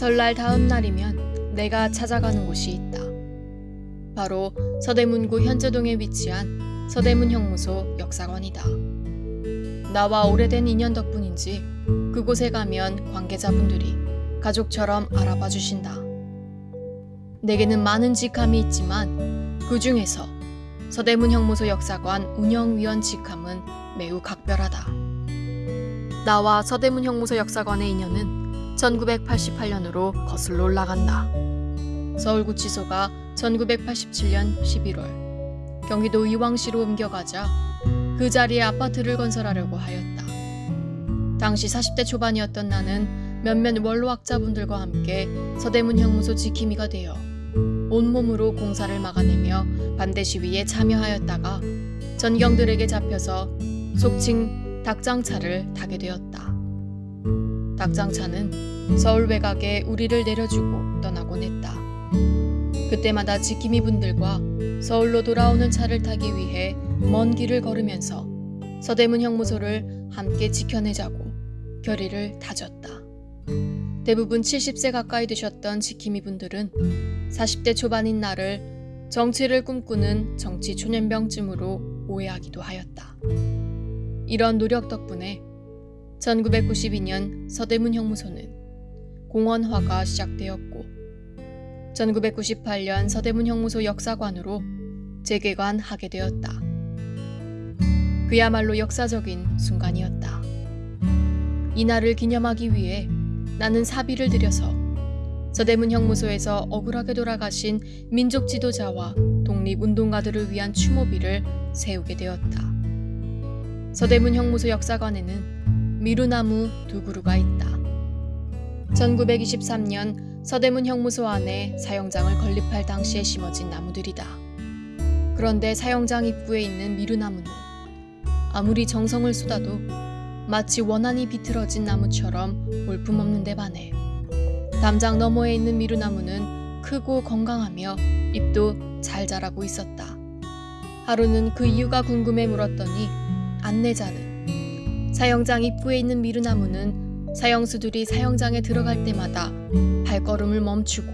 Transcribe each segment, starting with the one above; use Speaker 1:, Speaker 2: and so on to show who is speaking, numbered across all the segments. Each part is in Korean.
Speaker 1: 설날 다음 날이면 내가 찾아가는 곳이 있다. 바로 서대문구 현재동에 위치한 서대문 형무소 역사관이다. 나와 오래된 인연 덕분인지 그곳에 가면 관계자분들이 가족처럼 알아봐 주신다. 내게는 많은 직함이 있지만 그 중에서 서대문 형무소 역사관 운영위원 직함은 매우 각별하다. 나와 서대문 형무소 역사관의 인연은 1988년으로 거슬러 올라간다. 서울구치소가 1987년 11월 경기도 이왕시로 옮겨가자 그 자리에 아파트를 건설하려고 하였다. 당시 40대 초반이었던 나는 몇몇 원로학자분들과 함께 서대문 형무소 지킴이가 되어 온몸으로 공사를 막아내며 반대 시위에 참여하였다가 전경들에게 잡혀서 속칭 닭장차를 타게 되었다. 닭장차는 서울 외곽에 우리를 내려주고 떠나곤 했다. 그때마다 지킴이 분들과 서울로 돌아오는 차를 타기 위해 먼 길을 걸으면서 서대문 형무소를 함께 지켜내자고 결의를 다졌다. 대부분 70세 가까이 되셨던 지킴이 분들은 40대 초반인 나를 정치를 꿈꾸는 정치 초년병쯤으로 오해하기도 하였다. 이런 노력 덕분에 1992년 서대문 형무소는 공원화가 시작되었고 1998년 서대문 형무소 역사관으로 재개관하게 되었다. 그야말로 역사적인 순간이었다. 이날을 기념하기 위해 나는 사비를 들여서 서대문 형무소에서 억울하게 돌아가신 민족 지도자와 독립운동가들을 위한 추모비를 세우게 되었다. 서대문 형무소 역사관에는 미루나무 두 그루가 있다. 1923년 서대문 형무소 안에 사형장을 건립할 당시에 심어진 나무들이다. 그런데 사형장 입구에 있는 미루나무는 아무리 정성을 쏟아도 마치 원한이 비틀어진 나무처럼 볼품없는 데 반해 담장 너머에 있는 미루나무는 크고 건강하며 잎도 잘 자라고 있었다. 하루는 그 이유가 궁금해 물었더니 안내자는 사형장 입구에 있는 미루나무는 사형수들이 사형장에 들어갈 때마다 발걸음을 멈추고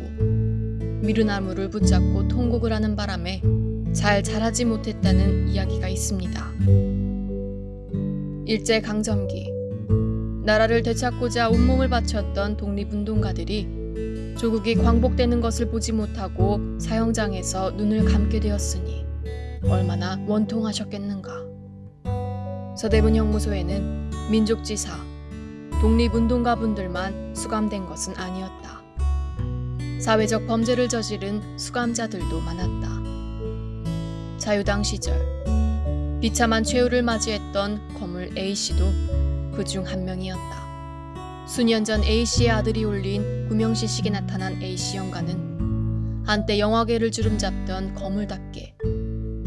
Speaker 1: 미루나무를 붙잡고 통곡을 하는 바람에 잘 자라지 못했다는 이야기가 있습니다. 일제 강점기 나라를 되찾고자 온몸을 바쳤던 독립운동가들이 조국이 광복되는 것을 보지 못하고 사형장에서 눈을 감게 되었으니 얼마나 원통하셨겠는가. 서대문 형무소에는 민족지사, 독립운동가분들만 수감된 것은 아니었다. 사회적 범죄를 저지른 수감자들도 많았다. 자유당 시절 비참한 최후를 맞이했던 거물 A씨도 그 중 한 명이었다. 수년 전 A씨의 아들이 올린 구명시식에 나타난 A씨 영가는 한때 영화계를 주름잡던 거물답게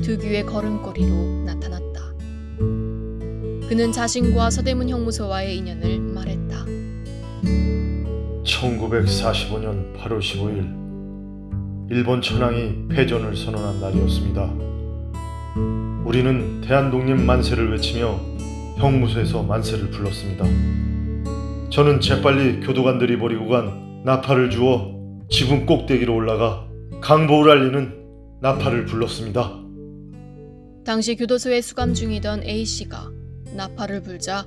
Speaker 1: 특유의 걸음걸이로 나타났다. 그는 자신과 서대문 형무소와의 인연을 말했다.
Speaker 2: 1945년 8월 15일 일본 천황이 패전을 선언한 날이었습니다. 우리는 대한독립 만세를 외치며 형무소에서 만세를 불렀습니다. 저는 재빨리 교도관들이 버리고 간 나팔을 주워 지붕 꼭대기로 올라가 강보를 알리는 나팔을 불렀습니다.
Speaker 1: 당시 교도소에 수감 중이던 A씨가 나팔을 불자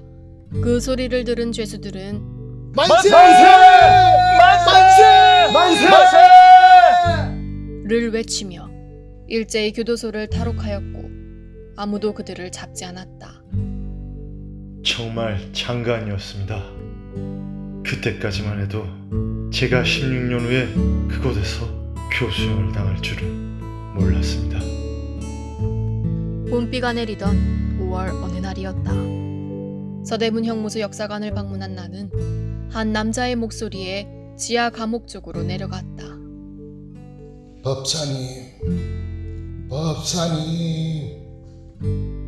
Speaker 1: 그 소리를 들은 죄수들은
Speaker 3: 만세!
Speaker 4: 만세!
Speaker 3: 만세!
Speaker 1: 를 외치며 일제히 교도소를 탈옥하였고 아무도 그들을 잡지 않았다.
Speaker 2: 정말 장관이었습니다. 그때까지만 해도 제가 16년 후에 그곳에서 교수형을 당할 줄은 몰랐습니다.
Speaker 1: 봄비가 내리던 5월 어느 날이었다. 서대문 형무소 역사관을 방문한 나는 한 남자의 목소리에 지하 감옥 쪽으로 내려갔다.
Speaker 3: 법사님, 법사님,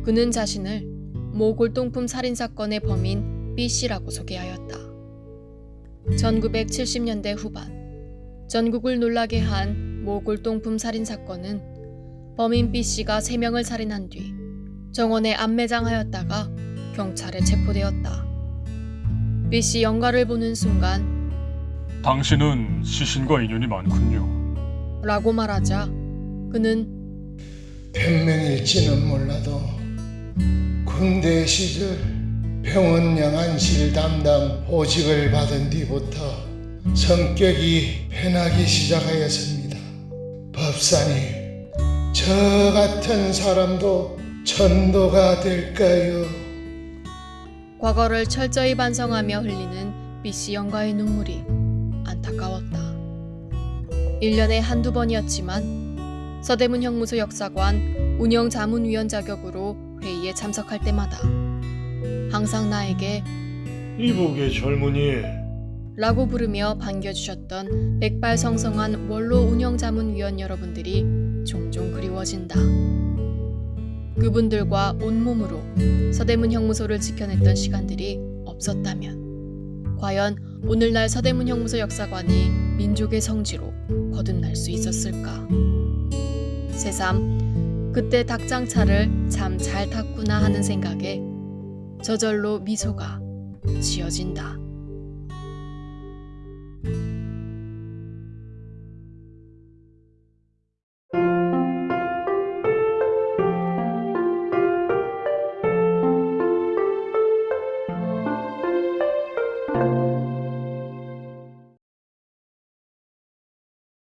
Speaker 1: 그는 자신을 모 골동품 살인 사건의 범인 B 씨라고 소개하였다. 1970년대 후반 전국을 놀라게 한 모 골동품 살인 사건은 범인 B 씨가 3명을 살인한 뒤 정원에 안매장하였다가 경찰에 체포되었다. B 씨 영가를 보는 순간
Speaker 4: 당신은 시신과 인연이 많군요.
Speaker 1: 라고 말하자 그는
Speaker 3: 변명일지는 몰라도 군대 시절 병원 양 안실 담당 보직을 받은 뒤부터 성격이 변하기 시작하였습니다. 법사님, 저 같은 사람도 전도가 될까요?
Speaker 1: 과거를 철저히 반성하며 흘리는 B씨 영가의 눈물이 안타까웠다. 1년에 한두 번이었지만 서대문 형무소 역사관 운영 자문위원 자격으로 회의에 참석할 때마다 항상 나에게
Speaker 2: 이복의 젊은이
Speaker 1: 라고 부르며 반겨주셨던 백발성성한 원로 운영자문위원 여러분들이 종종 그리워진다. 그분들과 온몸으로 서대문 형무소를 지켜냈던 시간들이 없었다면 과연 오늘날 서대문 형무소 역사관이 민족의 성지로 거듭날 수 있었을까? 새삼 그때 닭장차를 참 잘 탔구나 하는 생각에 저절로 미소가 지어진다.